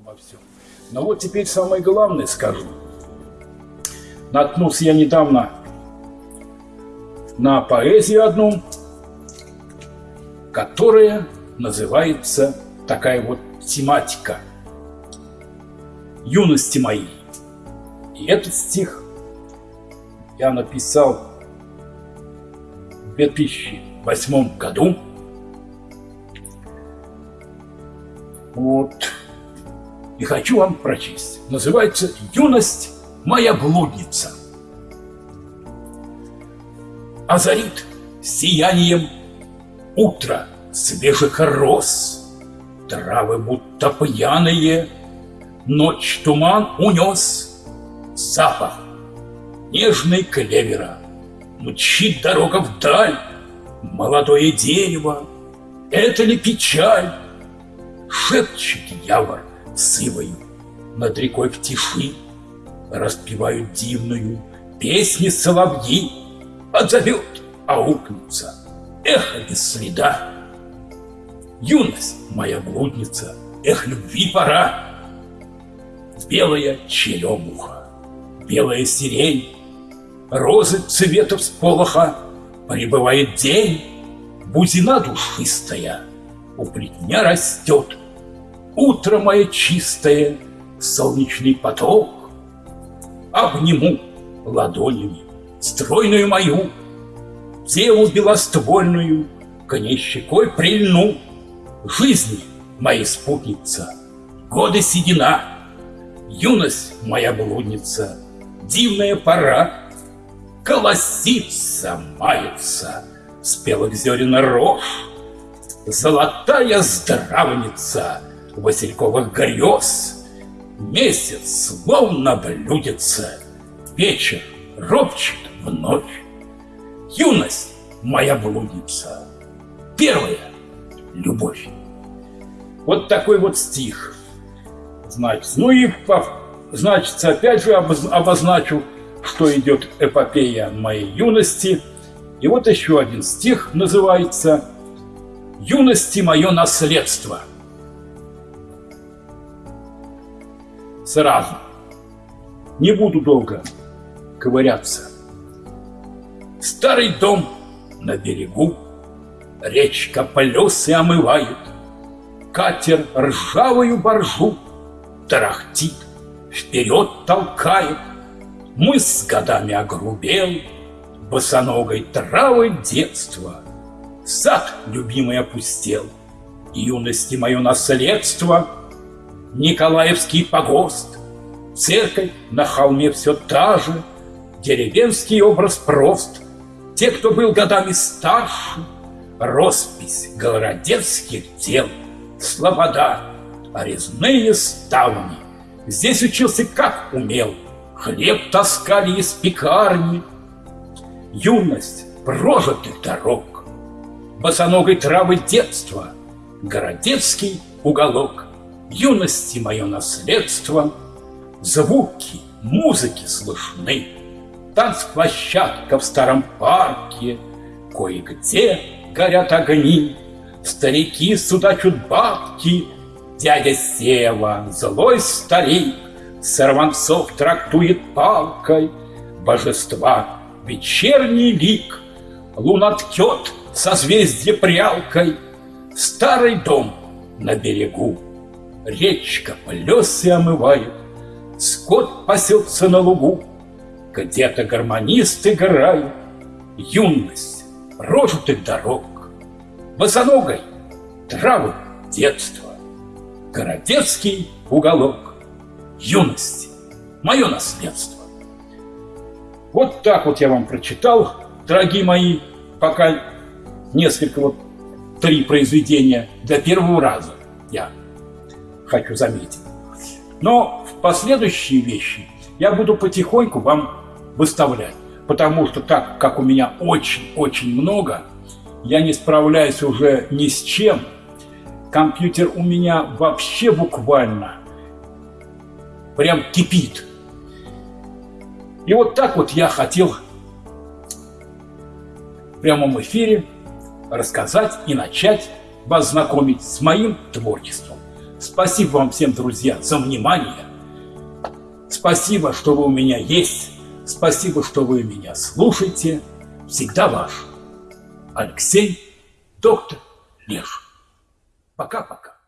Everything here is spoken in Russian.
обо всем. Но вот теперь самое главное скажу. Наткнулся я недавно на поэзию одну, которая называется такая вот тематика «Юности моей». И этот стих я написал в 2008 году. Вот. И хочу вам прочесть. Называется «Юность моя блудница». Озарит сиянием утро свежих роз, Травы будто пьяные, ночь туман унес, Запах нежный клевера, Мчит дорога вдаль, молодое дерево, Это ли печаль? Шепчет явор сывою Над рекой в тиши, Распевают дивную песни соловьи, Отзовет, аукнется, эхо без следа. Юность моя блудница, эх, любви пора. Белая черемуха, белая сирень, Розы цветов сполоха, Прибывает день, бузина душистая, У плетня растет. Утро мое чистое, солнечный поток. Обниму ладонями стройную мою, Телу белоствольную, к ней щекой прильну. Жизни моей спутница, годы седина, Юность моя блудница, дивная пора, Колосится, мается, спелых зерен рожь, Золотая здравница васильковых грез, Месяц словно блюдется, вечер ропчет в ночь. Юность моя блудница, первая любовь. Вот такой вот стих. Значит, ну и, значит, опять же обозначу, что идет эпопея моей юности. И вот еще один стих называется «Юности мое наследство». Сразу. Не буду долго ковыряться. Старый дом на берегу, Речка полесы омывает, Катер ржавую боржу Тарахтит, вперед толкает. Мы с годами огрубел, Босоногой травой детства. Сад любимый опустел, Юности мое наследство, Николаевский погост, Церковь на холме все та же, Деревенский образ прост, Те, кто был годами старше, Роспись городецких дел, Слобода, резные ставни. Здесь учился как умел, Хлеб таскали из пекарни. Юность прожитых дорог, Босоногой травы детства, Городецкий уголок, Юности мое наследство, Звуки музыки слышны, Танцплощадка в старом парке, Кое-где горят огни, Старики судачут бабки, Дядя Сева, злой старик, Сорванцов трактует палкой, Божества вечерний лик, Луна ткет созвездие прялкой, Старый дом на берегу, Речка плесы омывает, Скот пасется на лугу, Где-то гармонист играет, Юность прожитых дорог, Босоногой травы детства, Городецкий уголок, Юность, мое наследство. Вот так вот я вам прочитал, дорогие мои, пока несколько вот три произведения для первого раза я хочу заметить. Но в последующие вещи я буду потихоньку вам выставлять, потому что так как у меня очень-очень много, я не справляюсь уже ни с чем. Компьютер у меня вообще буквально прям кипит. И вот так вот я хотел в прямом эфире рассказать и начать вас знакомить с моим творчеством. Спасибо вам всем, друзья, за внимание. Спасибо, что вы у меня есть. Спасибо, что вы меня слушаете. Всегда ваш Алексей, доктор Леш. Пока-пока.